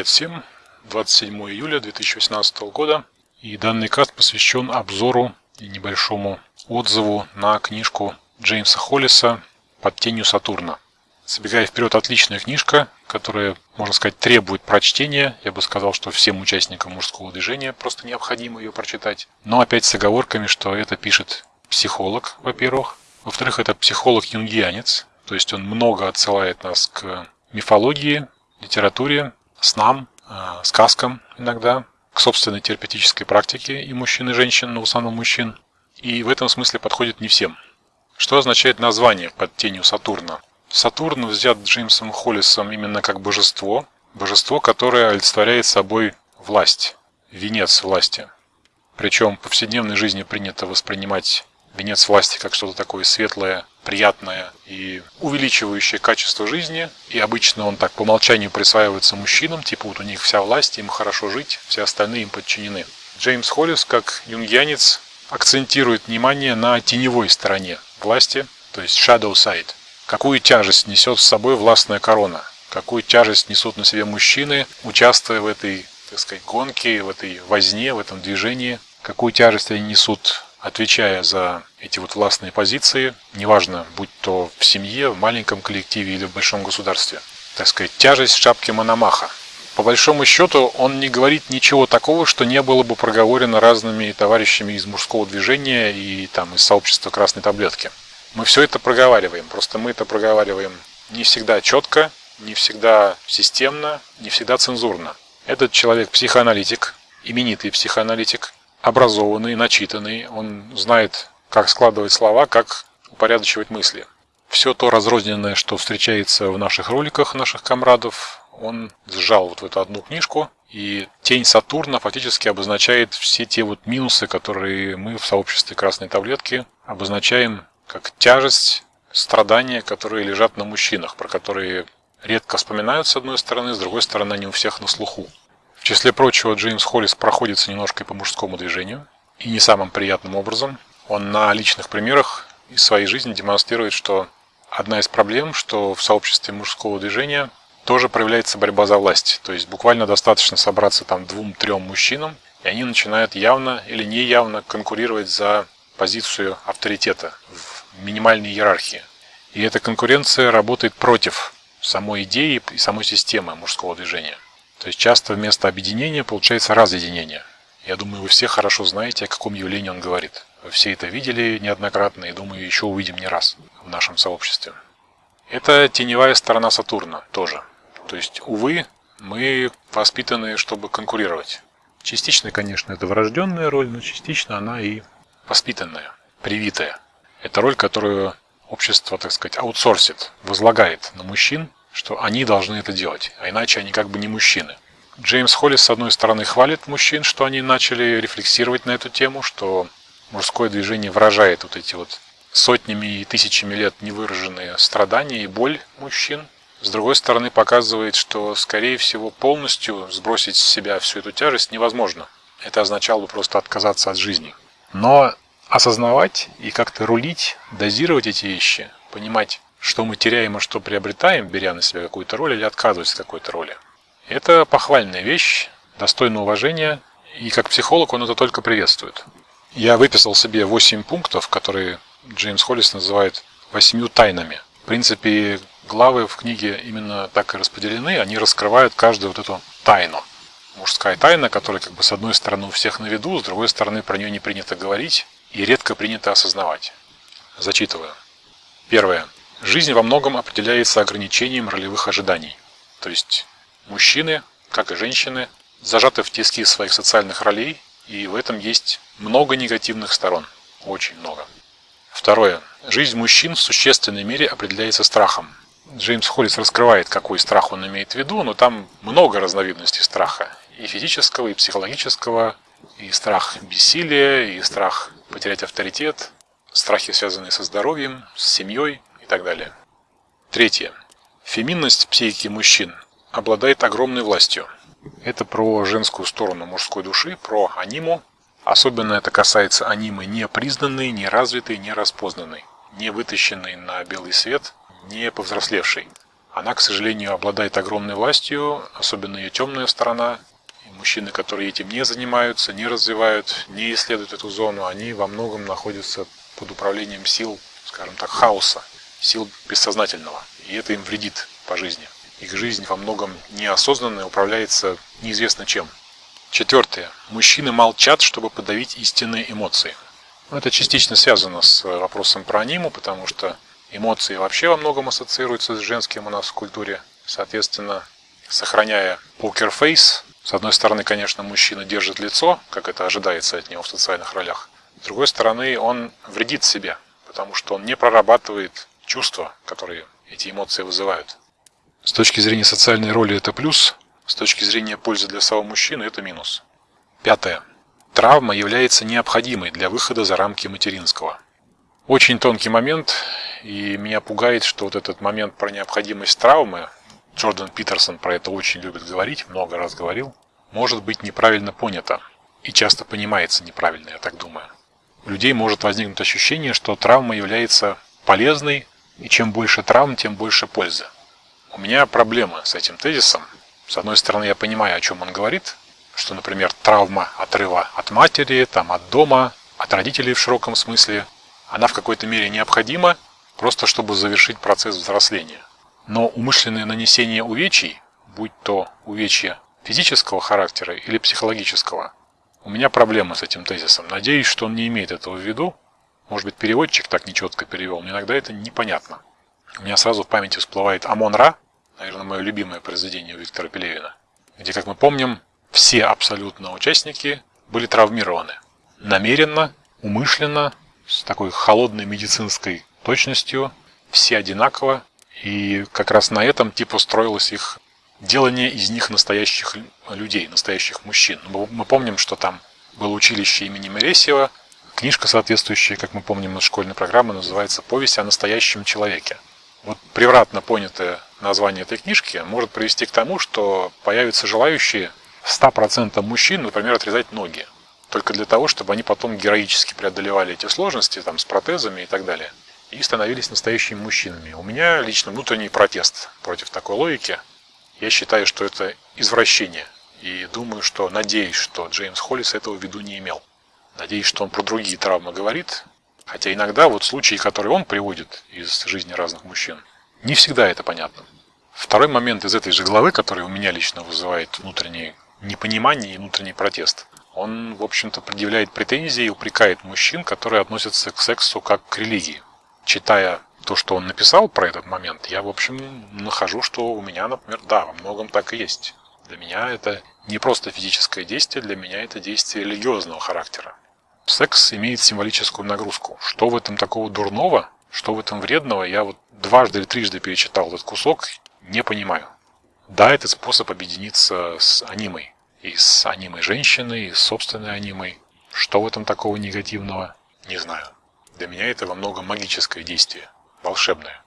Привет всем! 27 июля 2018 года. И данный каст посвящен обзору и небольшому отзыву на книжку Джеймса Холлиса «Под тенью Сатурна». Забегая вперед, отличная книжка, которая, можно сказать, требует прочтения. Я бы сказал, что всем участникам мужского движения просто необходимо ее прочитать. Но опять с оговорками, что это пишет психолог, во-первых. Во-вторых, это психолог-юнгианец, то есть он много отсылает нас к мифологии, литературе, снам, э, сказкам иногда, к собственной терапевтической практике и мужчин, и женщин, но в основном мужчин. И в этом смысле подходит не всем. Что означает название под тенью Сатурна? Сатурн взят Джеймсом Холлисом именно как божество, божество, которое олицетворяет собой власть, венец власти. Причем в повседневной жизни принято воспринимать венец власти как что-то такое светлое, приятное и увеличивающее качество жизни. И обычно он так по умолчанию присваивается мужчинам, типа вот у них вся власть, им хорошо жить, все остальные им подчинены. Джеймс Холлис, как юнгианец, акцентирует внимание на теневой стороне власти, то есть shadow side. Какую тяжесть несет с собой властная корона? Какую тяжесть несут на себе мужчины, участвуя в этой, так сказать, гонке, в этой возне, в этом движении? Какую тяжесть они несут отвечая за эти вот властные позиции, неважно, будь то в семье, в маленьком коллективе или в большом государстве. Так сказать, тяжесть шапки Мономаха. По большому счету, он не говорит ничего такого, что не было бы проговорено разными товарищами из мужского движения и там из сообщества красной таблетки. Мы все это проговариваем, просто мы это проговариваем не всегда четко, не всегда системно, не всегда цензурно. Этот человек психоаналитик, именитый психоаналитик, образованный, начитанный, он знает, как складывать слова, как упорядочивать мысли. Все то разрозненное, что встречается в наших роликах наших комрадов, он сжал вот в эту одну книжку, и тень Сатурна фактически обозначает все те вот минусы, которые мы в сообществе Красной Таблетки обозначаем как тяжесть, страдания, которые лежат на мужчинах, про которые редко вспоминают с одной стороны, с другой стороны они у всех на слуху. В числе прочего, Джеймс Холлис проходится немножко и по мужскому движению, и не самым приятным образом. Он на личных примерах из своей жизни демонстрирует, что одна из проблем, что в сообществе мужского движения тоже проявляется борьба за власть. То есть буквально достаточно собраться там двум-трем мужчинам, и они начинают явно или неявно конкурировать за позицию авторитета в минимальной иерархии. И эта конкуренция работает против самой идеи и самой системы мужского движения. То есть часто вместо объединения получается разъединение. Я думаю, вы все хорошо знаете, о каком явлении он говорит. Вы все это видели неоднократно и, думаю, еще увидим не раз в нашем сообществе. Это теневая сторона Сатурна тоже. То есть, увы, мы воспитаны, чтобы конкурировать. Частично, конечно, это врожденная роль, но частично она и воспитанная, привитая. Это роль, которую общество, так сказать, аутсорсит, возлагает на мужчин что они должны это делать, а иначе они как бы не мужчины. Джеймс Холлис, с одной стороны, хвалит мужчин, что они начали рефлексировать на эту тему, что мужское движение выражает вот эти вот сотнями и тысячами лет невыраженные страдания и боль мужчин. С другой стороны, показывает, что, скорее всего, полностью сбросить с себя всю эту тяжесть невозможно. Это означало бы просто отказаться от жизни. Но осознавать и как-то рулить, дозировать эти вещи, понимать, что мы теряем, а что приобретаем, беря на себя какую-то роль или отказываясь от какой-то роли. Это похвальная вещь, достойна уважения, и как психолог он это только приветствует. Я выписал себе 8 пунктов, которые Джеймс Холлис называет восьмью тайнами. В принципе, главы в книге именно так и распределены, они раскрывают каждую вот эту тайну. Мужская тайна, которая как бы с одной стороны у всех на виду, с другой стороны про нее не принято говорить и редко принято осознавать. Зачитываю. Первое. Жизнь во многом определяется ограничением ролевых ожиданий. То есть мужчины, как и женщины, зажаты в тиски своих социальных ролей, и в этом есть много негативных сторон. Очень много. Второе. Жизнь мужчин в существенной мере определяется страхом. Джеймс Холлис раскрывает, какой страх он имеет в виду, но там много разновидностей страха. И физического, и психологического, и страх бессилия, и страх потерять авторитет, страхи, связанные со здоровьем, с семьей, так далее. Третье. Феминность психики мужчин обладает огромной властью. Это про женскую сторону мужской души, про аниму. Особенно это касается анимы не признанной, не развитой, не распознанной, не вытащенной на белый свет, не повзрослевшей. Она, к сожалению, обладает огромной властью, особенно ее темная сторона. И мужчины, которые этим не занимаются, не развивают, не исследуют эту зону, они во многом находятся под управлением сил, скажем так, хаоса, сил бессознательного. И это им вредит по жизни. Их жизнь во многом неосознанная, управляется неизвестно чем. Четвертое. Мужчины молчат, чтобы подавить истинные эмоции. Это частично связано с вопросом про аниму, потому что эмоции вообще во многом ассоциируются с женским у нас в культуре. Соответственно, сохраняя покерфейс, с одной стороны, конечно, мужчина держит лицо, как это ожидается от него в социальных ролях. С другой стороны, он вредит себе, потому что он не прорабатывает чувства, которые эти эмоции вызывают. С точки зрения социальной роли это плюс, с точки зрения пользы для самого мужчины это минус. Пятое. Травма является необходимой для выхода за рамки материнского. Очень тонкий момент, и меня пугает, что вот этот момент про необходимость травмы, Джордан Питерсон про это очень любит говорить, много раз говорил, может быть неправильно понято. И часто понимается неправильно, я так думаю. У людей может возникнуть ощущение, что травма является полезной, и чем больше травм, тем больше пользы. У меня проблемы с этим тезисом. С одной стороны, я понимаю, о чем он говорит, что, например, травма отрыва от матери, там, от дома, от родителей в широком смысле, она в какой-то мере необходима, просто чтобы завершить процесс взросления. Но умышленное нанесение увечий, будь то увечья физического характера или психологического, у меня проблемы с этим тезисом. Надеюсь, что он не имеет этого в виду. Может быть, переводчик так нечетко перевел, но иногда это непонятно. У меня сразу в памяти всплывает Амон-Ра, наверное, мое любимое произведение Виктора Пелевина, где, как мы помним, все абсолютно участники были травмированы. Намеренно, умышленно, с такой холодной медицинской точностью, все одинаково, и как раз на этом типа строилось их делание из них настоящих людей, настоящих мужчин. Мы помним, что там было училище имени Мересьева, книжка соответствующая, как мы помним из школьной программы, называется «Повесть о настоящем человеке». Вот превратно понятое название этой книжки может привести к тому, что появятся желающие 100% мужчин, например, отрезать ноги. Только для того, чтобы они потом героически преодолевали эти сложности там, с протезами и так далее. И становились настоящими мужчинами. У меня лично внутренний протест против такой логики. Я считаю, что это извращение. И думаю, что, надеюсь, что Джеймс Холлис этого в виду не имел. Надеюсь, что он про другие травмы говорит, Хотя иногда вот случаи, которые он приводит из жизни разных мужчин, не всегда это понятно. Второй момент из этой же главы, который у меня лично вызывает внутреннее непонимание и внутренний протест. Он, в общем-то, предъявляет претензии и упрекает мужчин, которые относятся к сексу как к религии. Читая то, что он написал про этот момент, я, в общем, нахожу, что у меня, например, да, во многом так и есть. Для меня это не просто физическое действие, для меня это действие религиозного характера. Секс имеет символическую нагрузку. Что в этом такого дурного, что в этом вредного, я вот дважды или трижды перечитал этот кусок, не понимаю. Да, это способ объединиться с анимой. И с анимой женщины, и с собственной анимой. Что в этом такого негативного, не знаю. Для меня это во многом магическое действие, волшебное.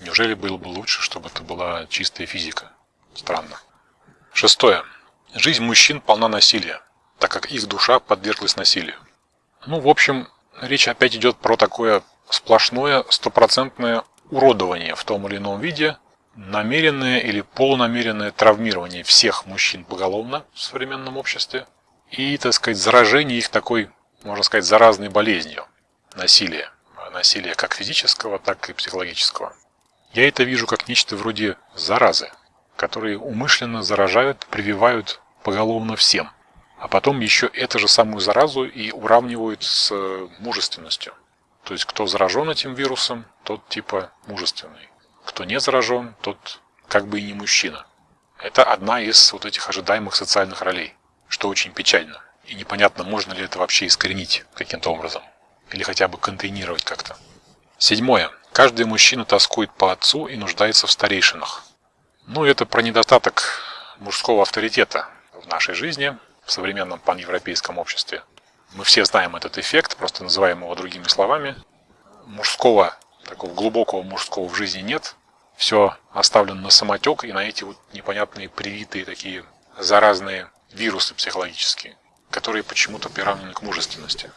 Неужели было бы лучше, чтобы это была чистая физика? Странно. Шестое. Жизнь мужчин полна насилия, так как их душа подверглась насилию. Ну, в общем, речь опять идет про такое сплошное, стопроцентное уродование в том или ином виде, намеренное или полунамеренное травмирование всех мужчин поголовно в современном обществе и, так сказать, заражение их такой, можно сказать, заразной болезнью – насилие. Насилие как физического, так и психологического. Я это вижу как нечто вроде заразы, которые умышленно заражают, прививают поголовно всем – а потом еще эту же самую заразу и уравнивают с э, мужественностью. То есть, кто заражен этим вирусом, тот типа мужественный. Кто не заражен, тот как бы и не мужчина. Это одна из вот этих ожидаемых социальных ролей, что очень печально. И непонятно, можно ли это вообще искоренить каким-то образом. Или хотя бы контейнировать как-то. Седьмое. Каждый мужчина тоскует по отцу и нуждается в старейшинах. Ну, это про недостаток мужского авторитета в нашей жизни, в современном паневропейском обществе. Мы все знаем этот эффект, просто называем его другими словами. Мужского, такого глубокого мужского в жизни нет. Все оставлено на самотек и на эти вот непонятные привитые такие заразные вирусы психологические, которые почему-то приравнены к мужественности.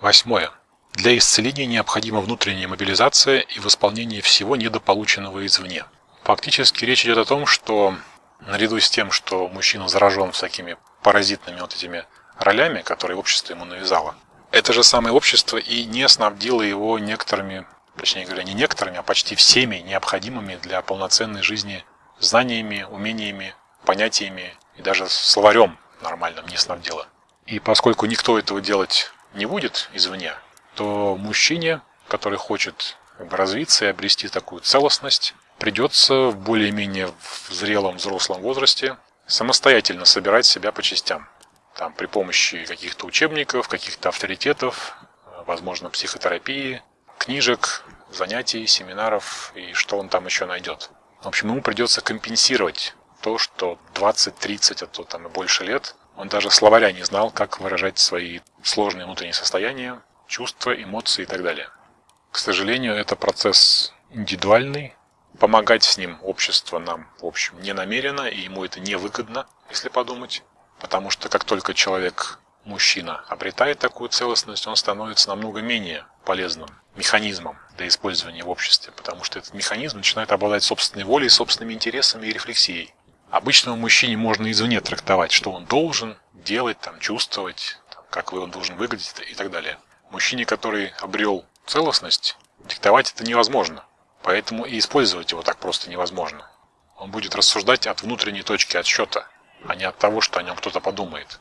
Восьмое. Для исцеления необходима внутренняя мобилизация и восполнение всего недополученного извне. Фактически речь идет о том, что наряду с тем, что мужчина заражен всякими паразитными вот этими ролями, которые общество ему навязало, это же самое общество и не снабдило его некоторыми, точнее говоря, не некоторыми, а почти всеми необходимыми для полноценной жизни знаниями, умениями, понятиями и даже словарем нормальным не снабдило. И поскольку никто этого делать не будет извне, то мужчине, который хочет развиться и обрести такую целостность, придется в более-менее зрелом взрослом возрасте самостоятельно собирать себя по частям. Там при помощи каких-то учебников, каких-то авторитетов, возможно, психотерапии, книжек, занятий, семинаров и что он там еще найдет. В общем, ему придется компенсировать то, что 20, 30, а то там и больше лет он даже словаря не знал, как выражать свои сложные внутренние состояния, чувства, эмоции и так далее. К сожалению, это процесс индивидуальный, Помогать с ним общество нам, в общем, не намерено, и ему это невыгодно, если подумать. Потому что как только человек, мужчина, обретает такую целостность, он становится намного менее полезным механизмом для использования в обществе, потому что этот механизм начинает обладать собственной волей, собственными интересами и рефлексией. Обычному мужчине можно извне трактовать, что он должен делать, там, чувствовать, там, как он должен выглядеть и так далее. Мужчине, который обрел целостность, диктовать это невозможно. Поэтому и использовать его так просто невозможно. Он будет рассуждать от внутренней точки отсчета, а не от того, что о нем кто-то подумает.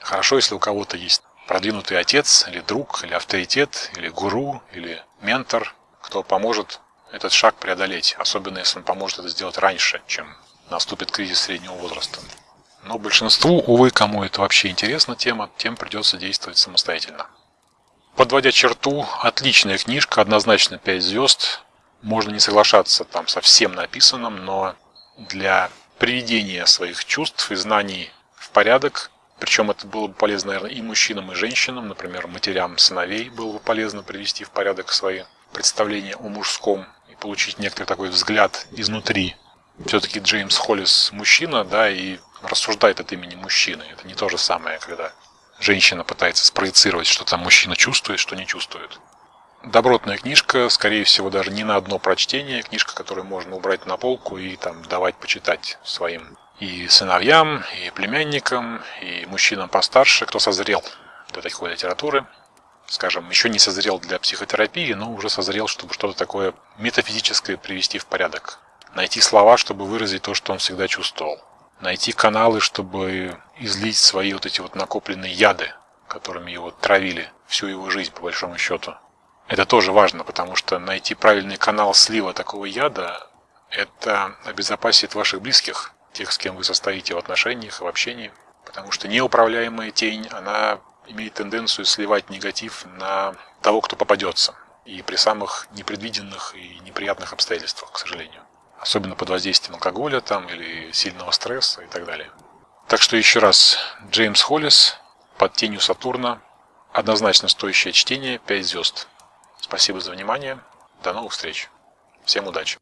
Хорошо, если у кого-то есть продвинутый отец, или друг, или авторитет, или гуру, или ментор, кто поможет этот шаг преодолеть, особенно если он поможет это сделать раньше, чем наступит кризис среднего возраста. Но большинству, увы, кому это вообще интересна тема, тем придется действовать самостоятельно. Подводя черту, отличная книжка, однозначно 5 звезд, можно не соглашаться там со всем написанным, но для приведения своих чувств и знаний в порядок, причем это было бы полезно, наверное, и мужчинам, и женщинам, например, матерям сыновей было бы полезно привести в порядок свои представления о мужском и получить некоторый такой взгляд изнутри. Все-таки Джеймс Холлис мужчина, да, и рассуждает от имени мужчины. Это не то же самое, когда женщина пытается спроецировать, что там мужчина чувствует, что не чувствует. Добротная книжка, скорее всего, даже не на одно прочтение. Книжка, которую можно убрать на полку и там давать почитать своим и сыновьям, и племянникам, и мужчинам постарше, кто созрел для такой литературы. Скажем, еще не созрел для психотерапии, но уже созрел, чтобы что-то такое метафизическое привести в порядок. Найти слова, чтобы выразить то, что он всегда чувствовал. Найти каналы, чтобы излить свои вот эти вот накопленные яды, которыми его травили всю его жизнь, по большому счету. Это тоже важно, потому что найти правильный канал слива такого яда – это обезопасит ваших близких, тех, с кем вы состоите в отношениях, в общении. Потому что неуправляемая тень, она имеет тенденцию сливать негатив на того, кто попадется. И при самых непредвиденных и неприятных обстоятельствах, к сожалению. Особенно под воздействием алкоголя там, или сильного стресса и так далее. Так что еще раз, Джеймс Холлис «Под тенью Сатурна» однозначно стоящее чтение, 5 звезд. Спасибо за внимание. До новых встреч. Всем удачи.